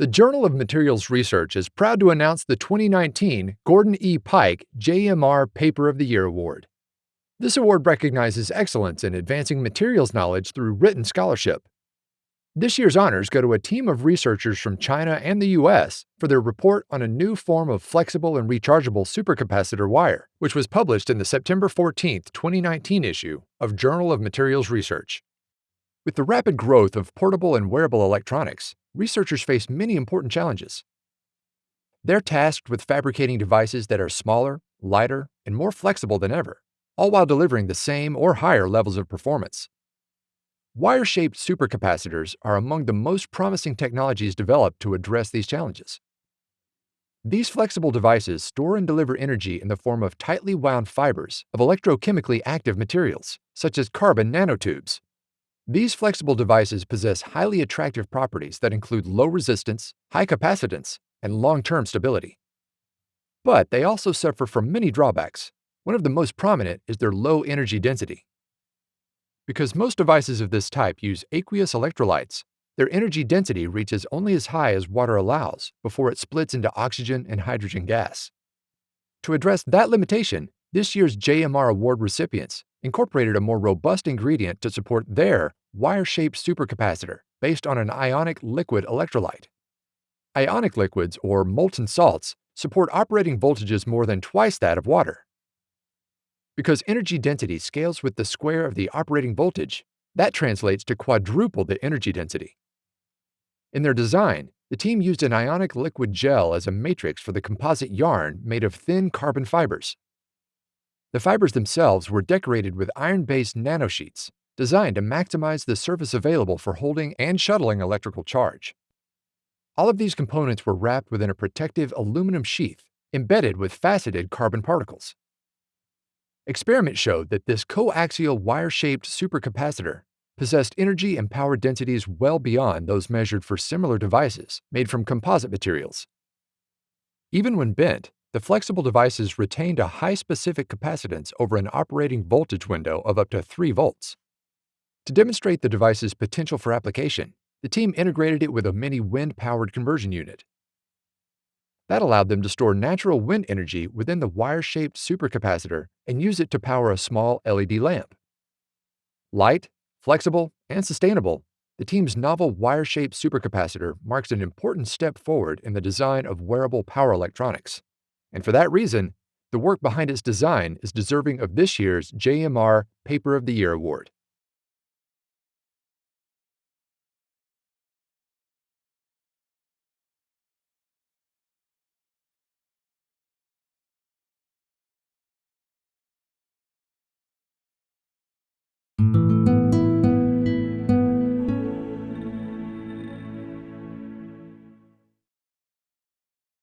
The Journal of Materials Research is proud to announce the 2019 Gordon E. Pike JMR Paper of the Year Award. This award recognizes excellence in advancing materials knowledge through written scholarship. This year's honors go to a team of researchers from China and the US for their report on a new form of flexible and rechargeable supercapacitor wire, which was published in the September 14, 2019 issue of Journal of Materials Research. With the rapid growth of portable and wearable electronics, researchers face many important challenges. They're tasked with fabricating devices that are smaller, lighter, and more flexible than ever, all while delivering the same or higher levels of performance. Wire-shaped supercapacitors are among the most promising technologies developed to address these challenges. These flexible devices store and deliver energy in the form of tightly wound fibers of electrochemically active materials, such as carbon nanotubes, these flexible devices possess highly attractive properties that include low resistance, high capacitance, and long-term stability. But they also suffer from many drawbacks. One of the most prominent is their low energy density. Because most devices of this type use aqueous electrolytes, their energy density reaches only as high as water allows before it splits into oxygen and hydrogen gas. To address that limitation, this year's JMR Award recipients incorporated a more robust ingredient to support their wire-shaped supercapacitor based on an ionic liquid electrolyte. Ionic liquids, or molten salts, support operating voltages more than twice that of water. Because energy density scales with the square of the operating voltage, that translates to quadruple the energy density. In their design, the team used an ionic liquid gel as a matrix for the composite yarn made of thin carbon fibers. The fibers themselves were decorated with iron-based nanosheets designed to maximize the surface available for holding and shuttling electrical charge. All of these components were wrapped within a protective aluminum sheath embedded with faceted carbon particles. Experiments showed that this coaxial wire-shaped supercapacitor possessed energy and power densities well beyond those measured for similar devices made from composite materials. Even when bent, the flexible devices retained a high specific capacitance over an operating voltage window of up to 3 volts. To demonstrate the device's potential for application, the team integrated it with a mini wind-powered conversion unit. That allowed them to store natural wind energy within the wire-shaped supercapacitor and use it to power a small LED lamp. Light, flexible, and sustainable, the team's novel wire-shaped supercapacitor marks an important step forward in the design of wearable power electronics. And for that reason, the work behind its design is deserving of this year's JMR Paper of the Year Award.